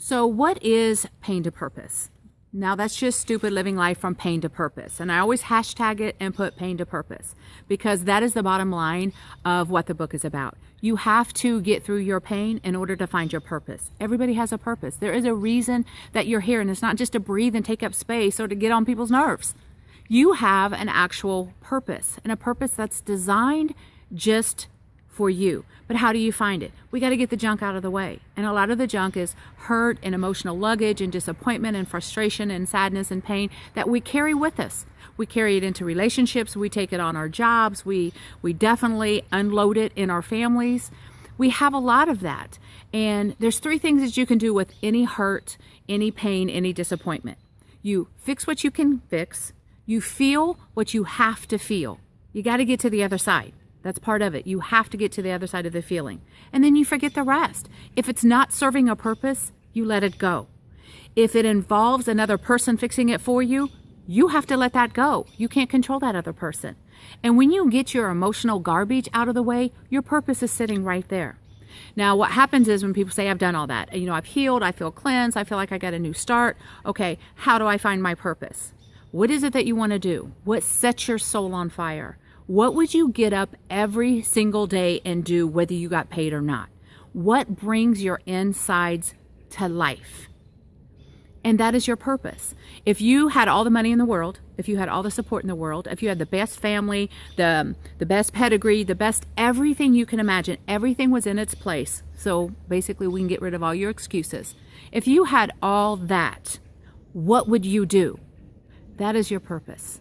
So, what is pain to purpose? Now, that's just stupid living life from pain to purpose. And I always hashtag it and put pain to purpose because that is the bottom line of what the book is about. You have to get through your pain in order to find your purpose. Everybody has a purpose. There is a reason that you're here, and it's not just to breathe and take up space or to get on people's nerves. You have an actual purpose, and a purpose that's designed just for you. But how do you find it? We got to get the junk out of the way. And a lot of the junk is hurt and emotional luggage and disappointment and frustration and sadness and pain that we carry with us. We carry it into relationships, we take it on our jobs, we we definitely unload it in our families. We have a lot of that. And there's three things that you can do with any hurt, any pain, any disappointment. You fix what you can fix. You feel what you have to feel. You got to get to the other side. That's part of it. You have to get to the other side of the feeling. And then you forget the rest. If it's not serving a purpose, you let it go. If it involves another person fixing it for you, you have to let that go. You can't control that other person. And when you get your emotional garbage out of the way, your purpose is sitting right there. Now, what happens is when people say, I've done all that, you know, I've healed, I feel cleansed, I feel like I got a new start. Okay, how do I find my purpose? What is it that you want to do? What sets your soul on fire? What would you get up every single day and do whether you got paid or not? What brings your insides to life? And that is your purpose. If you had all the money in the world, if you had all the support in the world, if you had the best family, the the best pedigree, the best everything you can imagine, everything was in its place. So basically we can get rid of all your excuses. If you had all that, what would you do? That is your purpose.